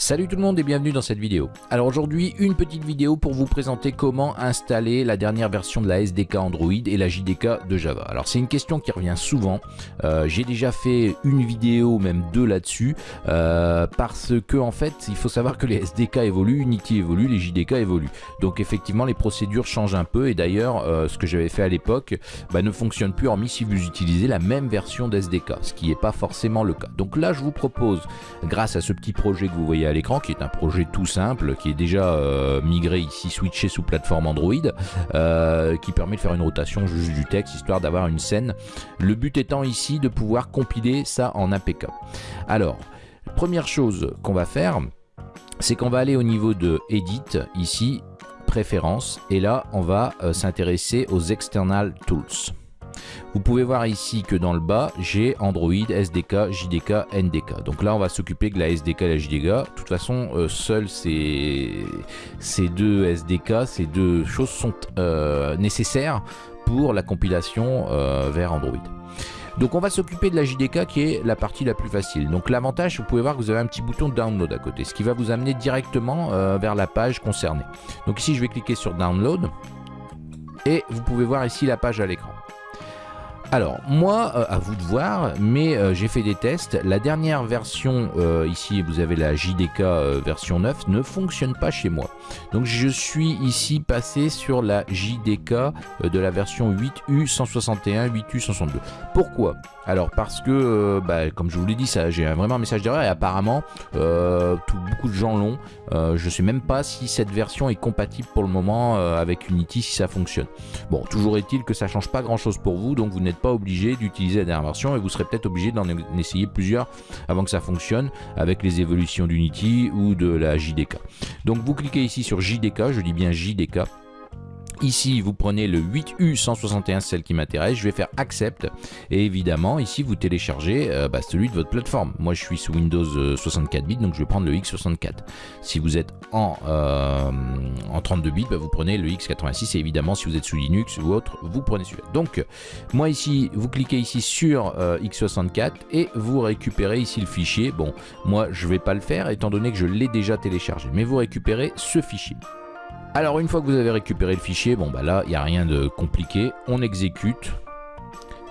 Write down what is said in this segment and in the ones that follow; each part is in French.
Salut tout le monde et bienvenue dans cette vidéo. Alors aujourd'hui, une petite vidéo pour vous présenter comment installer la dernière version de la SDK Android et la JDK de Java. Alors c'est une question qui revient souvent. Euh, j'ai déjà fait une vidéo, même deux là-dessus, euh, parce que en fait, il faut savoir que les SDK évoluent, Unity évolue, les JDK évoluent. Donc effectivement, les procédures changent un peu et d'ailleurs, euh, ce que j'avais fait à l'époque bah, ne fonctionne plus hormis si vous utilisez la même version d'SDK, ce qui n'est pas forcément le cas. Donc là, je vous propose, grâce à ce petit projet que vous voyez à qui est un projet tout simple, qui est déjà euh, migré ici, switché sous plateforme Android, euh, qui permet de faire une rotation juste du texte, histoire d'avoir une scène. Le but étant ici de pouvoir compiler ça en APK. Alors, première chose qu'on va faire, c'est qu'on va aller au niveau de Edit, ici, Préférences, et là, on va euh, s'intéresser aux External Tools. Vous pouvez voir ici que dans le bas, j'ai Android, SDK, JDK, NDK. Donc là, on va s'occuper de la SDK et la JDK. De toute façon, euh, seuls ces, ces, deux SDK, ces deux choses sont euh, nécessaires pour la compilation euh, vers Android. Donc on va s'occuper de la JDK qui est la partie la plus facile. Donc l'avantage, vous pouvez voir que vous avez un petit bouton download à côté, ce qui va vous amener directement vers la page concernée. Donc ici, je vais cliquer sur download et vous pouvez voir ici la page à l'écran. Alors, moi, euh, à vous de voir, mais euh, j'ai fait des tests. La dernière version, euh, ici, vous avez la JDK version 9, ne fonctionne pas chez moi. Donc, je suis ici passé sur la JDK de la version 8U161, 8U162. Pourquoi? Alors parce que, bah, comme je vous l'ai dit, j'ai vraiment un message d'erreur et apparemment beaucoup de gens l'ont. Je ne sais même pas si cette version est compatible pour le moment avec Unity, si ça fonctionne. Bon, toujours est-il que ça change pas grand chose pour vous, donc vous n'êtes pas obligé d'utiliser la dernière version et vous serez peut-être obligé d'en essayer plusieurs avant que ça fonctionne avec les évolutions d'Unity ou de la JDK. Donc vous cliquez ici sur JDK, je dis bien JDK Ici, vous prenez le 8U161, celle qui m'intéresse. Je vais faire Accept. Et évidemment, ici, vous téléchargez euh, bah, celui de votre plateforme. Moi, je suis sous Windows 64 euh, bits, donc je vais prendre le X64. Si vous êtes en, euh, en 32 bits, bah, vous prenez le X86. Et évidemment, si vous êtes sous Linux ou autre, vous prenez celui-là. Donc, moi ici, vous cliquez ici sur X64 et vous récupérez ici le fichier. Bon, moi, je ne vais pas le faire étant donné que je l'ai déjà téléchargé. Mais vous récupérez ce fichier. Alors une fois que vous avez récupéré le fichier, bon bah là il n'y a rien de compliqué, on exécute.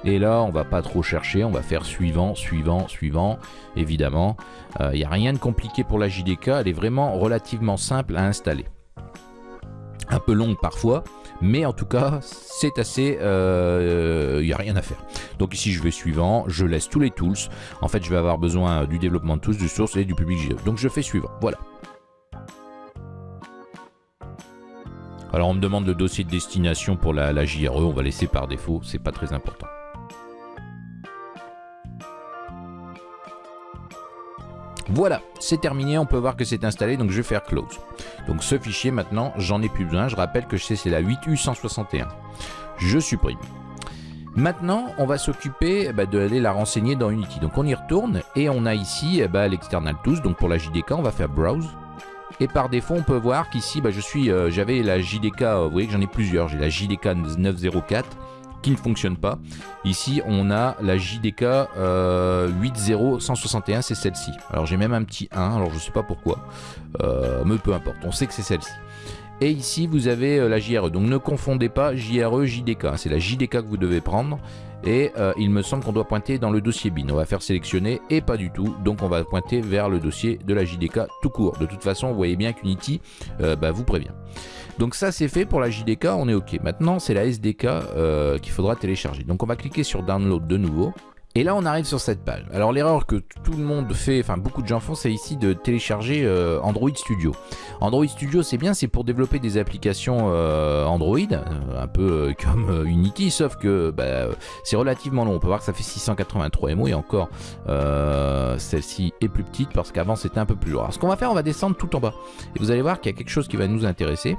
Et là on va pas trop chercher, on va faire suivant, suivant, suivant, évidemment. Euh, il n'y a rien de compliqué pour la JDK, elle est vraiment relativement simple à installer. Un peu longue parfois, mais en tout cas c'est assez, il euh, n'y a rien à faire. Donc ici je vais suivant, je laisse tous les tools. En fait je vais avoir besoin du développement de tools, du source et du public Donc je fais suivant, voilà. Alors on me demande le dossier de destination pour la, JRE, on va laisser par défaut, c'est pas très important. Voilà, c'est terminé, on peut voir que c'est installé, donc je vais faire close. Donc ce fichier maintenant, j'en ai plus besoin, je rappelle que c'est la 8U161. Je supprime. Maintenant, on va s'occuper ben, d'aller la renseigner dans Unity. Donc on y retourne et on a ici eh ben, l'external tools. Donc pour la JDK, on va faire browse. Et par défaut, on peut voir qu'ici, bah, je suis, euh, j'avais la JDK, euh, vous voyez que j'en ai plusieurs. J'ai la JDK 904 qui ne fonctionne pas. Ici, on a la JDK euh, 80161, c'est celle-ci. Alors j'ai même un petit 1, alors je ne sais pas pourquoi, euh, mais peu importe, on sait que c'est celle-ci. Et ici, vous avez la JRE. Donc ne confondez pas JRE, JDK. C'est la JDK que vous devez prendre. Et euh, il me semble qu'on doit pointer dans le dossier bin. On va faire sélectionner et pas du tout. Donc on va pointer vers le dossier de la JDK tout court. De toute façon, vous voyez bien qu'Unity euh, bah, vous prévient. Donc ça c'est fait pour la JDK, on est OK. Maintenant c'est la SDK euh, qu'il faudra télécharger. Donc on va cliquer sur Download de nouveau. Et là, on arrive sur cette page. Alors, l'erreur que tout le monde fait, enfin beaucoup de gens font, c'est ici de télécharger euh, Android Studio. Android Studio, c'est bien, c'est pour développer des applications euh, Android, euh, un peu comme Unity, sauf que bah, c'est relativement long. On peut voir que ça fait 683 MO et encore, celle-ci est plus petite parce qu'avant, c'était un peu plus lourd. Alors, ce qu'on va faire, on va descendre tout en bas. Et vous allez voir qu'il y a quelque chose qui va nous intéresser.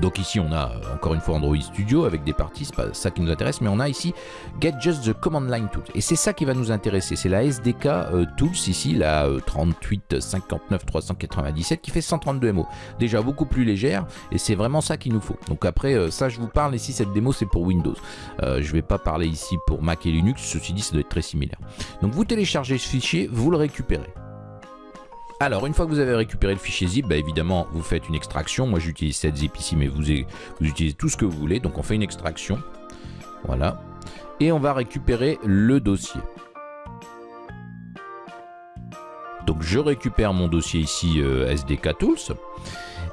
Donc ici on a euh, encore une fois Android Studio avec des parties, c'est pas ça qui nous intéresse, mais on a ici Get Just the Command Line Tools. Et c'est ça qui va nous intéresser, c'est la SDK euh, Tools ici, la 38 59 397 qui fait 132 MO. Déjà beaucoup plus légère et c'est vraiment ça qu'il nous faut. Donc après euh, ça je vous parle ici, cette démo c'est pour Windows. je vais pas parler ici pour Mac et Linux, ceci dit ça doit être très similaire. Donc vous téléchargez ce fichier, vous le récupérez. Alors, une fois que vous avez récupéré le fichier zip, bah, évidemment, vous faites une extraction. Moi, j'utilise cette zip ici, mais vous, utilisez tout ce que vous voulez. Donc, on fait une extraction. Voilà. Et on va récupérer le dossier. Donc, je récupère mon dossier ici euh, SDK Tools.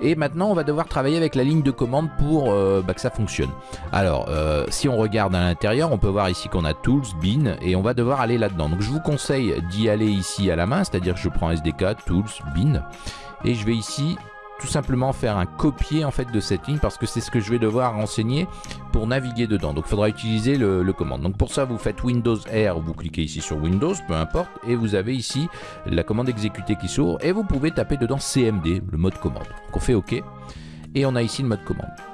Et maintenant, on va devoir travailler avec la ligne de commande pour euh, bah, que ça fonctionne. Alors, euh, si on regarde à l'intérieur, on peut voir ici qu'on a Tools, Bin, et on va devoir aller là-dedans. Donc, je vous conseille d'y aller ici à la main, c'est-à-dire que je prends SDK, Tools, Bin, et je vais ici tout simplement faire un copier en fait de cette ligne parce que c'est ce que je vais devoir renseigner pour naviguer dedans. Donc il faudra utiliser le, le, commande. Donc pour ça vous faites Windows R, vous cliquez ici sur Windows, peu importe, et vous avez ici la commande exécuter qui s'ouvre et vous pouvez taper dedans CMD, le mode commande. Donc on fait OK et on a ici le mode commande.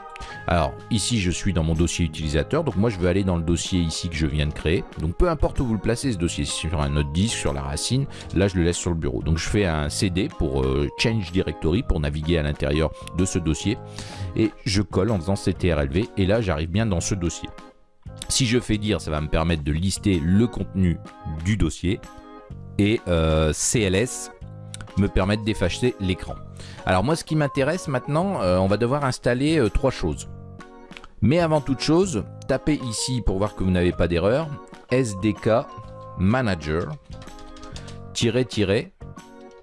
Alors ici je suis dans mon dossier utilisateur, donc moi je veux aller dans le dossier ici que je viens de créer. Donc peu importe où vous le placez ce dossier, sur un autre disque, sur la racine, là je le laisse sur le bureau. Donc je fais un CD pour euh, Change Directory pour naviguer à l'intérieur de ce dossier. Et je colle en faisant CTRLV et là j'arrive bien dans ce dossier. Si je fais dire, ça va me permettre de lister le contenu du dossier et euh, CLS me permettre d'effacer l'écran. Alors moi ce qui m'intéresse maintenant, euh, on va devoir installer trois choses. Mais avant toute chose, tapez ici pour voir que vous n'avez pas d'erreur, SDK Manager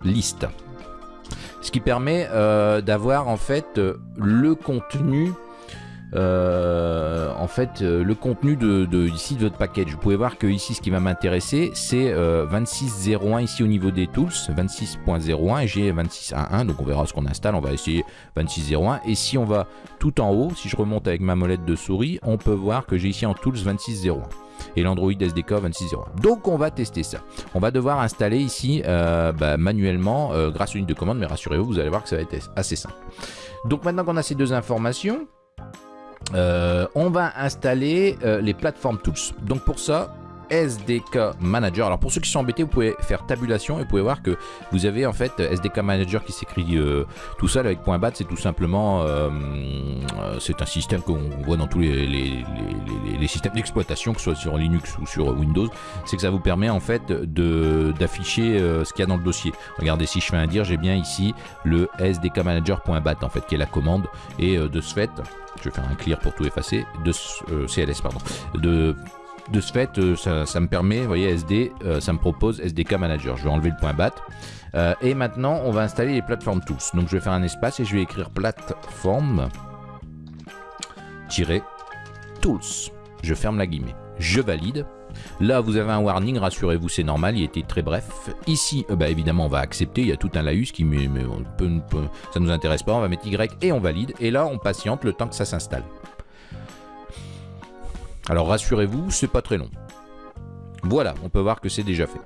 liste. Ce qui permet euh, d'avoir en fait le contenu euh, en fait euh, le contenu de, ici de votre package. Vous pouvez voir que ici ce qui va m'intéresser c'est 26.01 ici au niveau des tools, 26.01 et j'ai 26.1.1 donc on verra ce qu'on installe, on va essayer 26.01 et si on va tout en haut, si je remonte avec ma molette de souris, on peut voir que j'ai ici en tools 26.01 et l'Android SDK 26.01. Donc on va tester ça. On va devoir installer ici euh, bah, manuellement grâce à une de commande, mais rassurez-vous, vous allez voir que ça va être assez simple. Donc maintenant qu'on a ces deux informations, euh, on va installer euh, les plateformes tools. Donc pour ça, SDK Manager. Alors pour ceux qui sont embêtés, vous pouvez faire tabulation et vous pouvez voir que vous avez en fait SDK Manager qui s'écrit euh, tout seul avec .bat. C'est tout simplement, c'est un système qu'on voit dans tous les, systèmes d'exploitation, que ce soit sur Linux ou sur Windows. C'est que ça vous permet en fait d'afficher ce qu'il y a dans le dossier. Regardez si je fais un dire, j'ai bien ici le SDK Manager.bat en fait qui est la commande et de ce fait je vais faire un clear pour tout effacer, de euh, CLS pardon, de de ce fait, euh, ça, me permet, vous voyez, SD, euh, ça me propose SDK Manager. Je vais enlever le point BAT. et maintenant, on va installer les plateformes tools. Donc, je vais faire un espace et je vais écrire plateforme tools. Je ferme la guillemets. Je valide. Là, vous avez un warning, rassurez-vous, c'est normal, il était très bref. Ici, euh, bah, évidemment, on va accepter, il y a tout un laïus qui mais, ça nous intéresse pas, on va mettre Y et on valide. Et là, on patiente le temps que ça s'installe. Alors rassurez-vous, c'est pas très long. Voilà, on peut voir que c'est déjà fait.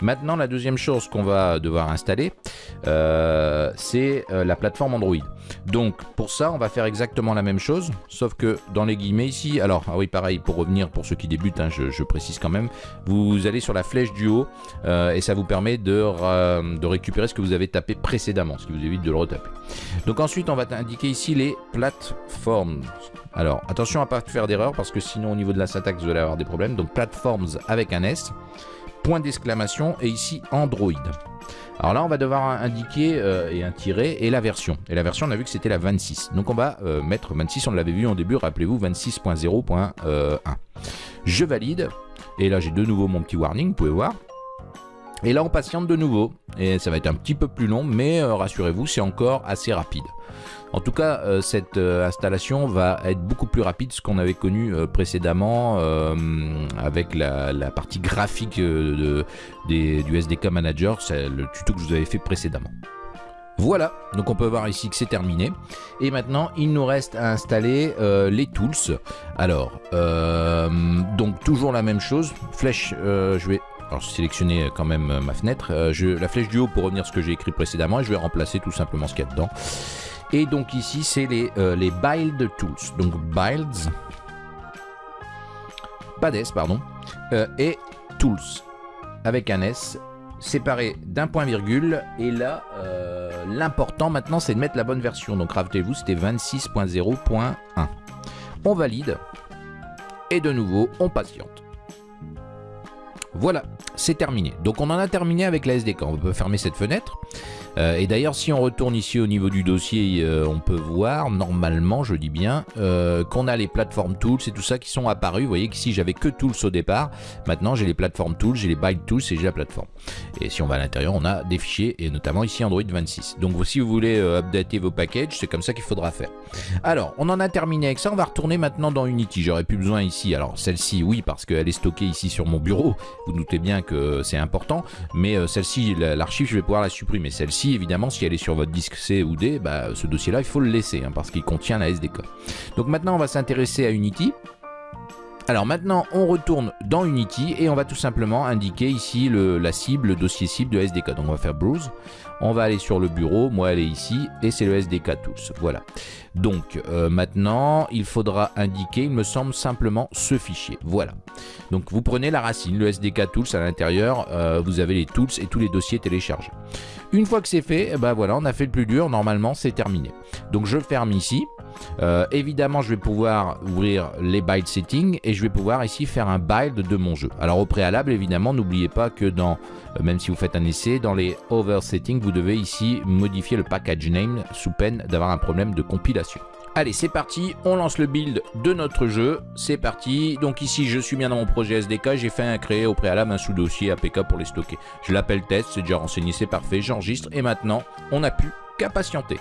Maintenant, la deuxième chose qu'on va devoir installer, euh, c'est euh, la plateforme Android. Donc, pour ça, on va faire exactement la même chose, sauf que dans les guillemets ici, alors, ah oui, pareil, pour revenir, pour ceux qui débutent, hein, je, précise quand même, vous allez sur la flèche du haut, euh, et ça vous permet de, récupérer ce que vous avez tapé précédemment, ce qui vous évite de le retaper. Donc ensuite, on va indiquer ici les plateformes. Alors, attention à ne pas faire d'erreur, parce que sinon, au niveau de la syntaxe, vous allez avoir des problèmes. Donc, platforms avec un S, point d'exclamation, et ici, Android. Alors là, on va devoir indiquer euh, et un tiret et la version. Et la version, on a vu que c'était la 26. Donc on va euh, mettre 26, on l'avait vu en début, rappelez-vous, 26.0.1. Je valide. Et là, j'ai de nouveau mon petit warning, vous pouvez voir. Et là, on patiente de nouveau. Et ça va être un petit peu plus long, mais euh, rassurez-vous, c'est encore assez rapide. En tout cas, euh, cette euh, installation va être beaucoup plus rapide que ce qu'on avait connu précédemment avec la, partie graphique du SDK Manager, c'est le tuto que je vous avais fait précédemment. Voilà, donc on peut voir ici que c'est terminé. Et maintenant, il nous reste à installer les tools. Alors, donc toujours la même chose. Flèche, je vais alors sélectionner quand même ma fenêtre. la flèche du haut pour revenir ce que j'ai écrit précédemment et je vais remplacer tout simplement ce qu'il y a dedans. Et donc ici, c'est les, euh, les tools. Donc builds, pas d'S, pardon, euh, et tools, avec un S, séparé d'un point virgule. Et là, euh, l'important maintenant, c'est de mettre la bonne version. Donc rappelez-vous, c'était 26.0.1. On valide. Et de nouveau, on patiente. Voilà, c'est terminé. Donc on en a terminé avec la SDK. On peut fermer cette fenêtre. Euh, et d'ailleurs, si on retourne ici au niveau du dossier, euh, on peut voir, normalement, je dis bien, euh, qu'on a les plateformes tools et tout ça qui sont apparus. Vous voyez qu'ici, j'avais que tools au départ. Maintenant, j'ai les plateformes tools, j'ai les byte tools et j'ai la plateforme. Et si on va à l'intérieur, on a des fichiers, et notamment ici Android 26. Donc si vous voulez updater vos packages, c'est comme ça qu'il faudra faire. Alors, on en a terminé avec ça. On va retourner maintenant dans Unity. J'aurais plus besoin ici. Alors, celle-ci, oui, parce qu'elle est stockée ici sur mon bureau. Vous doutez bien que c'est important. Mais celle-ci, l'archive, je vais pouvoir la supprimer. Celle-ci, évidemment, si elle est sur votre disque C ou D, bah, ce dossier-là, il faut le laisser, hein, parce qu'il contient la SDK. Donc maintenant, on va s'intéresser à Unity. Alors maintenant, on retourne dans Unity et on va tout simplement indiquer ici la cible, le dossier cible de SDK. Donc on va faire Browse, on va aller sur le bureau, moi elle est ici, et c'est le SDK Tools. Voilà. Donc euh, maintenant, il faudra indiquer, il me semble, simplement ce fichier. Voilà. Donc vous prenez la racine, le SDK Tools à l'intérieur, euh, vous avez les tools et tous les dossiers téléchargés. Une fois que c'est fait, eh ben voilà, on a fait le plus dur, normalement c'est terminé. Donc je ferme ici. Euh, évidemment, je vais pouvoir ouvrir les build settings et je vais pouvoir ici faire un build de mon jeu. Alors au préalable, évidemment, n'oubliez pas que dans, euh, même si vous faites un essai, dans les over settings, vous devez ici modifier le package name sous peine d'avoir un problème de compilation. Allez, c'est parti, on lance le build de notre jeu. C'est parti. Donc ici, je suis bien dans mon projet SDK. J'ai fait un créer au préalable un sous-dossier APK pour les stocker. Je l'appelle test, c'est déjà renseigné, c'est parfait. J'enregistre et maintenant, on n'a plus qu'à patienter.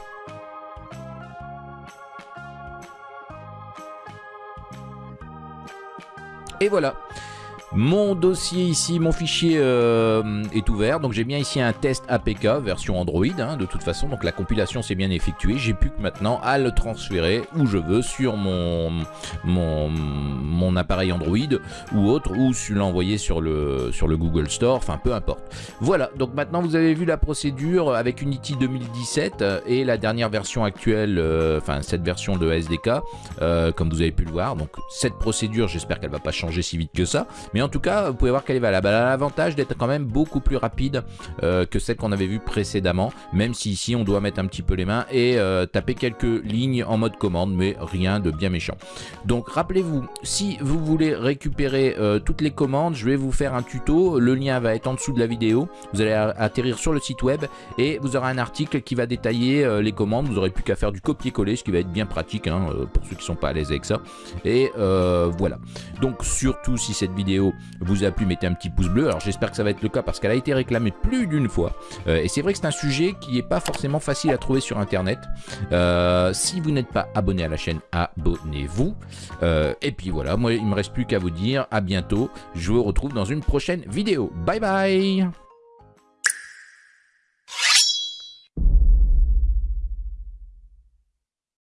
Et voilà, mon dossier ici, mon fichier euh, est ouvert, donc j'ai bien ici un test APK version Android, hein, de toute façon, donc la compilation s'est bien effectuée, j'ai plus que maintenant à le transférer où je veux sur mon, mon, appareil Android ou autre, ou l'envoyer sur le, sur le Google Store, enfin peu importe. Voilà, donc maintenant vous avez vu la procédure avec Unity 2017 et la dernière version actuelle, euh, enfin cette version de SDK, euh, comme vous avez pu le voir, donc cette procédure, j'espère qu'elle va pas changer si vite que ça, en tout cas, vous pouvez voir qu'elle est valable. Elle a l'avantage d'être quand même beaucoup plus rapide euh, que celle qu'on avait vue précédemment, même si ici on doit mettre un petit peu les mains et euh, taper quelques lignes en mode commande, mais rien de bien méchant. Donc rappelez-vous, si vous voulez récupérer euh, toutes les commandes, je vais vous faire un tuto. Le lien va être en dessous de la vidéo. Vous allez atterrir sur le site web et vous aurez un article qui va détailler les commandes. Vous n'aurez plus qu'à faire du copier-coller, ce qui va être bien pratique hein, pour ceux qui ne sont pas à l'aise avec ça. Et voilà. Donc surtout si cette vous a plu, mettez un petit pouce bleu. Alors j'espère que ça va être le cas parce qu'elle a été réclamée plus d'une fois. Euh, et c'est vrai que c'est un sujet qui n'est pas forcément facile à trouver sur Internet. Euh, si vous n'êtes pas abonné à la chaîne, abonnez-vous. Euh, et puis voilà, moi il me reste plus qu'à vous dire à bientôt. Je vous retrouve dans une prochaine vidéo. Bye bye